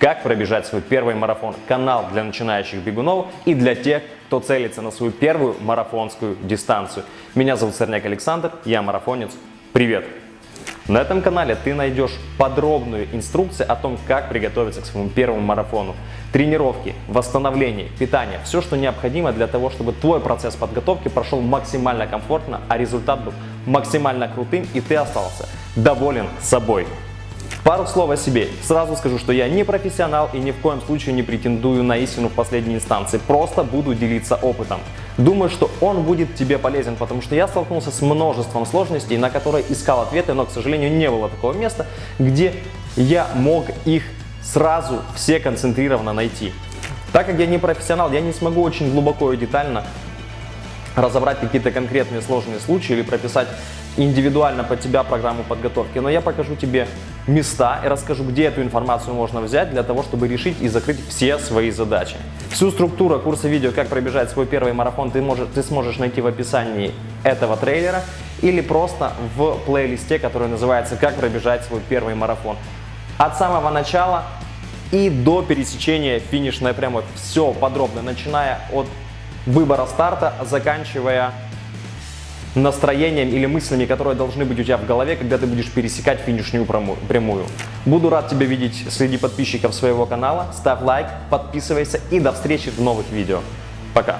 как пробежать свой первый марафон. Канал для начинающих бегунов и для тех, кто целится на свою первую марафонскую дистанцию. Меня зовут Сорняк Александр, я марафонец. Привет! На этом канале ты найдешь подробную инструкцию о том, как приготовиться к своему первому марафону. Тренировки, восстановление, питание, все, что необходимо для того, чтобы твой процесс подготовки прошел максимально комфортно, а результат был максимально крутым и ты остался доволен собой. Пару слов о себе. Сразу скажу, что я не профессионал и ни в коем случае не претендую на истину в последней инстанции. Просто буду делиться опытом. Думаю, что он будет тебе полезен, потому что я столкнулся с множеством сложностей, на которые искал ответы, но, к сожалению, не было такого места, где я мог их сразу все концентрированно найти. Так как я не профессионал, я не смогу очень глубоко и детально разобрать какие-то конкретные сложные случаи или прописать индивидуально под тебя программу подготовки, но я покажу тебе места и расскажу, где эту информацию можно взять для того, чтобы решить и закрыть все свои задачи. Всю структуру курса видео «Как пробежать свой первый марафон» ты, можешь, ты сможешь найти в описании этого трейлера или просто в плейлисте, который называется «Как пробежать свой первый марафон». От самого начала и до пересечения финишной прямой. Все подробно, начиная от выбора старта, заканчивая настроением или мыслями, которые должны быть у тебя в голове, когда ты будешь пересекать финишную прямую. Буду рад тебя видеть среди подписчиков своего канала. Ставь лайк, подписывайся и до встречи в новых видео. Пока!